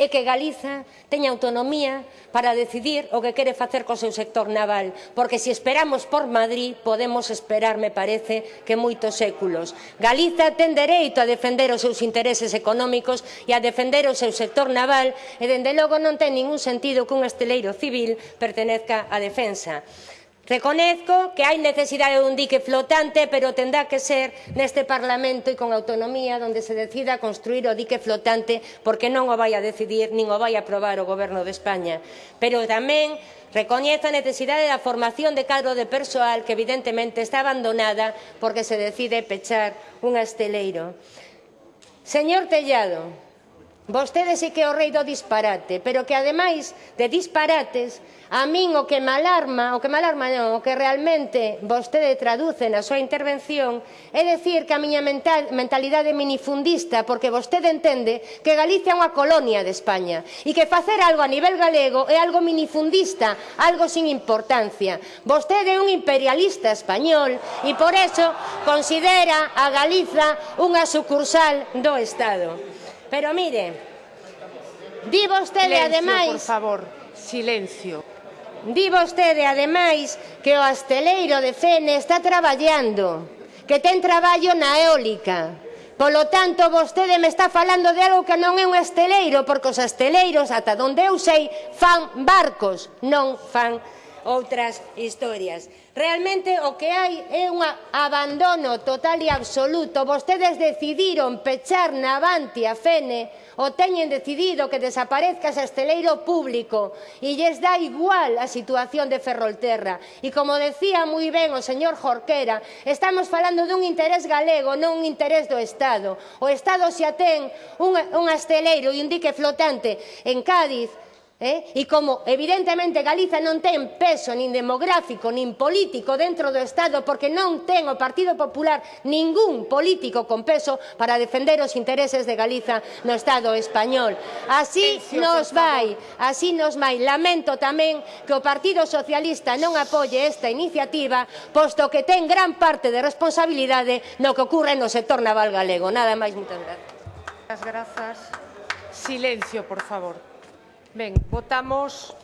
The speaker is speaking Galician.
e que Galiza teña autonomía para decidir o que quere facer co seu sector naval, porque se esperamos por Madrid podemos esperar, me parece, que moitos séculos. Galiza ten dereito a defender os seus intereses económicos e a defender o seu sector naval e, dende logo, non ten ningún sentido que un esteleiro civil pertenezca á defensa. Reconezco que hai necesidade dun dique flotante, pero tendrá que ser neste Parlamento e con autonomía onde se decida construir o dique flotante porque non o vai a decidir nin o vai a aprobar o Goberno de España. Pero tamén recoñezo a necesidade da formación de cadro de persoal que evidentemente está abandonada porque se decide pechar un asteleiro. Señor Tellado, Vostede sí que é o rei do disparate, pero que ademais de disparates, a min o que me alarma, o que me alarma non, o que realmente vostede traduce na súa intervención é decir que a miña mental, mentalidade minifundista, porque vostede entende que Galicia é unha colonia de España e que facer algo a nivel galego é algo minifundista, algo sin importancia. Vostede é un imperialista español e por eso considera a Galiza unha sucursal do Estado. Pero mire, di vostede silencio, ademais... por favor, silencio. Di vostede ademais que o asteleiro de Fene está traballando, que ten traballo na eólica. Polo tanto, vostede me está falando de algo que non é un asteleiro, porque os asteleiros, ata donde eu sei, fan barcos, non fan outras historias. Realmente o que hai é un abandono total e absoluto. Vostedes decidiron pechar na avanti a Fene o teñen decidido que desaparezca ese esteleiro público e lles dá igual a situación de Ferrolterra. E como decía moi ben o señor Jorquera, estamos falando dun interés galego, non un interés do Estado. O Estado xa ten un, un asteleiro e un dique flotante en Cádiz Eh? E como, evidentemente, Galiza non ten peso nin demográfico, nin político dentro do Estado, porque non ten o Partido Popular ningún político con peso para defender os intereses de Galiza no Estado español. Así nos vai, así nos vai. Lamento tamén que o Partido Socialista non apoie esta iniciativa, posto que ten gran parte de responsabilidade no que ocurre no sector naval galego. Nada máis, moitas gracias. As grazas. Silencio, por favor. Bien, votamos